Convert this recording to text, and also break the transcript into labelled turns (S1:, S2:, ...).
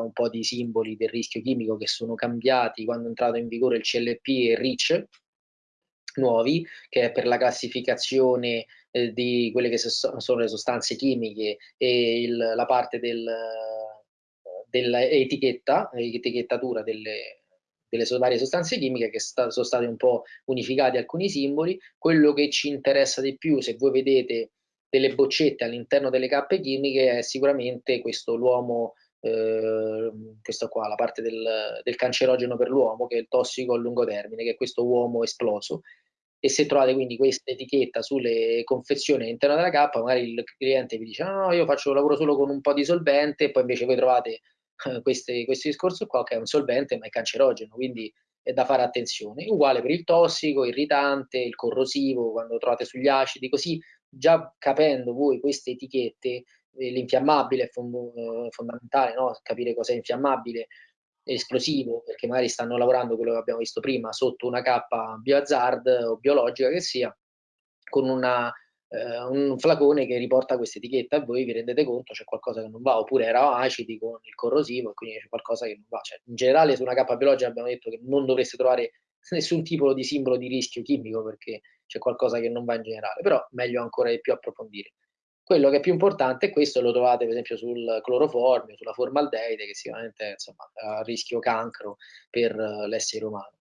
S1: un po' di simboli del rischio chimico che sono cambiati quando è entrato in vigore il CLP e REACH nuovi, che è per la classificazione eh, di quelle che sono le sostanze chimiche e il, la parte del, dell'etichetta, etichettatura delle, delle varie sostanze chimiche che sta, sono state un po' unificati alcuni simboli. Quello che ci interessa di più, se voi vedete delle boccette all'interno delle cappe chimiche, è sicuramente questo l'uomo, eh, questo qua, la parte del, del cancerogeno per l'uomo, che è il tossico a lungo termine, che è questo uomo esploso, e se trovate quindi questa etichetta sulle confezioni all'interno della cappa, magari il cliente vi dice no, io faccio lavoro solo con un po' di solvente, e poi invece voi trovate eh, questi, questo discorso qua che è un solvente ma è cancerogeno, quindi è da fare attenzione. Uguale per il tossico, irritante, il corrosivo, quando trovate sugli acidi, così già capendo voi queste etichette, l'infiammabile è eh, fondamentale, no? capire cosa è infiammabile, esplosivo, perché magari stanno lavorando quello che abbiamo visto prima sotto una cappa biohazard o biologica che sia, con una, eh, un flacone che riporta questa etichetta e voi vi rendete conto c'è qualcosa che non va, oppure era acidi con il corrosivo e quindi c'è qualcosa che non va. Cioè, in generale su una cappa biologica abbiamo detto che non dovreste trovare nessun tipo di simbolo di rischio chimico perché c'è qualcosa che non va in generale, però meglio ancora di più approfondire. Quello che è più importante è questo, lo trovate per esempio sul cloroformio, sulla formaldeide, che sicuramente insomma, ha rischio cancro per l'essere umano.